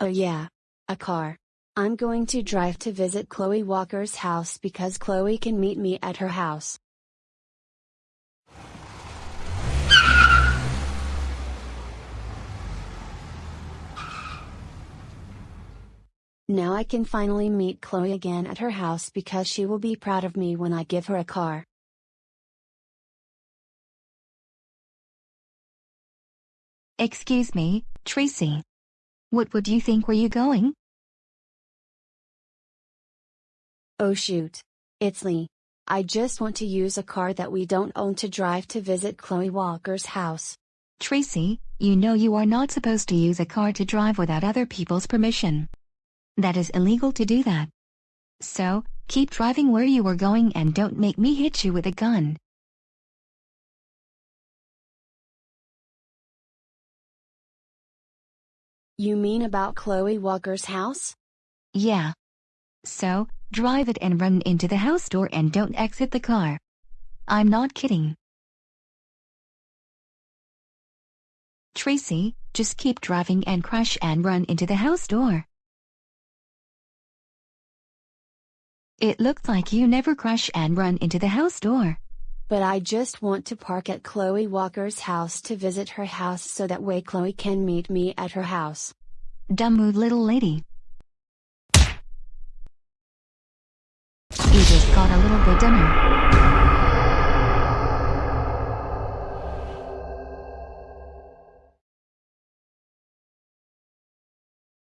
Oh yeah. A car. I'm going to drive to visit Chloe Walker's house because Chloe can meet me at her house. Now I can finally meet Chloe again at her house because she will be proud of me when I give her a car. Excuse me, Tracy. What would you think were you going? Oh shoot. It's Lee. I just want to use a car that we don't own to drive to visit Chloe Walker's house. Tracy, you know you are not supposed to use a car to drive without other people's permission. That is illegal to do that. So, keep driving where you are going and don't make me hit you with a gun. You mean about Chloe Walker's house? Yeah. So, drive it and run into the house door and don't exit the car. I'm not kidding. Tracy, just keep driving and crash and run into the house door. It looks like you never crash and run into the house door. But I just want to park at Chloe Walker's house to visit her house so that way Chloe can meet me at her house. Dumb mood little lady. You just got a little bit dumber.